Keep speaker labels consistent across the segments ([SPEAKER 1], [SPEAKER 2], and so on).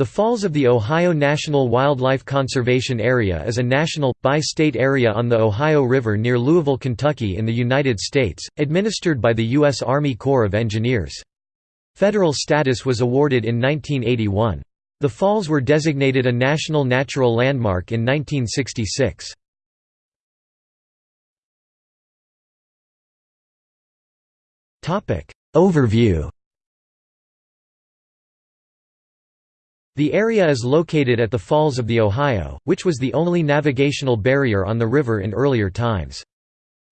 [SPEAKER 1] The Falls of the Ohio National Wildlife Conservation Area is a national, bi-state area on the Ohio River near Louisville, Kentucky in the United States, administered by the U.S. Army Corps of Engineers. Federal status was awarded in 1981. The falls were designated a National Natural Landmark in 1966. Overview The area is located at the Falls of the Ohio, which was the only navigational barrier on the river in earlier times.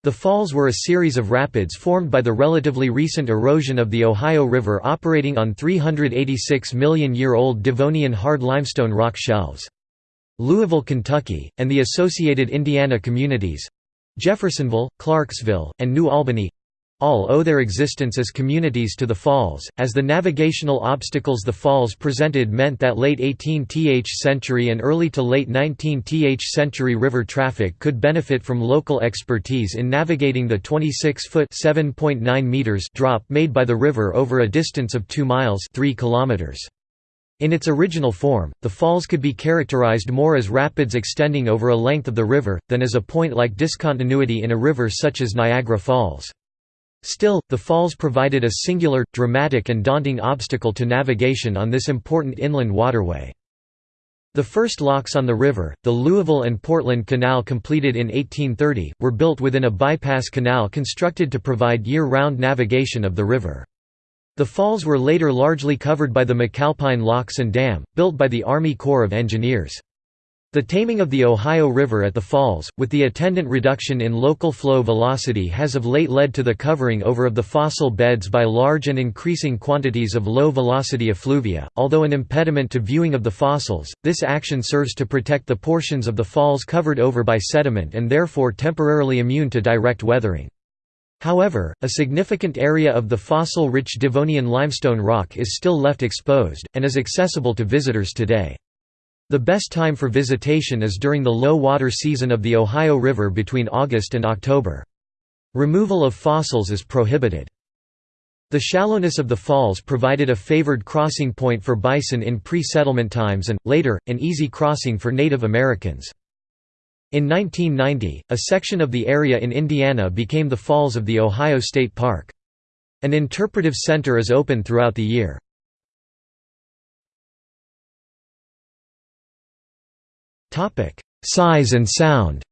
[SPEAKER 1] The falls were a series of rapids formed by the relatively recent erosion of the Ohio River operating on 386 million-year-old Devonian hard limestone rock shelves. Louisville, Kentucky, and the associated Indiana communities—Jeffersonville, Clarksville, and New Albany all owe their existence as communities to the falls, as the navigational obstacles the falls presented meant that late 18th century and early to late 19th century river traffic could benefit from local expertise in navigating the 26-foot drop made by the river over a distance of 2 miles 3 kilometers. In its original form, the falls could be characterized more as rapids extending over a length of the river, than as a point-like discontinuity in a river such as Niagara Falls. Still, the falls provided a singular, dramatic and daunting obstacle to navigation on this important inland waterway. The first locks on the river, the Louisville and Portland Canal completed in 1830, were built within a bypass canal constructed to provide year-round navigation of the river. The falls were later largely covered by the McAlpine Locks and Dam, built by the Army Corps of Engineers. The taming of the Ohio River at the falls, with the attendant reduction in local flow velocity has of late led to the covering over of the fossil beds by large and increasing quantities of low-velocity effluvia. Although an impediment to viewing of the fossils, this action serves to protect the portions of the falls covered over by sediment and therefore temporarily immune to direct weathering. However, a significant area of the fossil-rich Devonian limestone rock is still left exposed, and is accessible to visitors today. The best time for visitation is during the low water season of the Ohio River between August and October. Removal of fossils is prohibited. The shallowness of the falls provided a favored crossing point for bison in pre-settlement times and, later, an easy crossing for Native Americans. In 1990, a section of the area in Indiana became the Falls of the Ohio State Park. An interpretive center is open throughout the year. Size and sound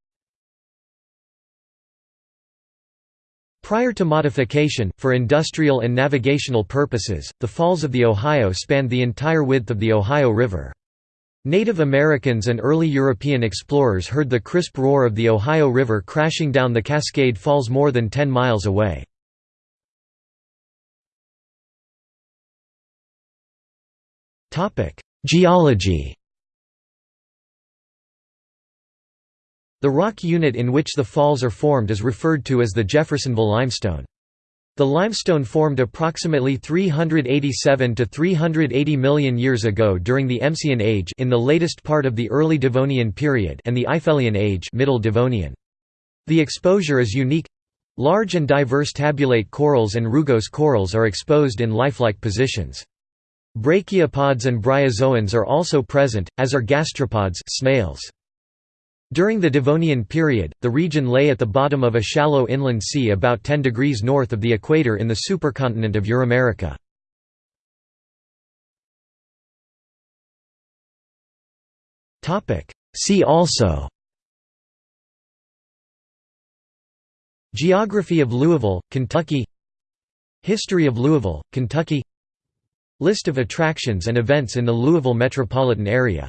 [SPEAKER 1] Prior to modification, for industrial and navigational purposes, the Falls of the Ohio spanned the entire width of the Ohio River. Native Americans and early European explorers heard the crisp roar of the Ohio River crashing down the Cascade Falls more than 10 miles away. Geology The rock unit in which the falls are formed is referred to as the Jeffersonville limestone. The limestone formed approximately 387 to 380 million years ago during the Emsian Age in the latest part of the early Devonian period and the Eifelian Age Middle Devonian. The exposure is unique. Large and diverse tabulate corals and rugose corals are exposed in lifelike positions. Brachiopods and bryozoans are also present, as are gastropods snails. During the Devonian period, the region lay at the bottom of a shallow inland sea about 10 degrees north of the equator in the supercontinent of Euramerica. See also Geography of Louisville, Kentucky History of Louisville, Kentucky List of attractions and events in the Louisville metropolitan area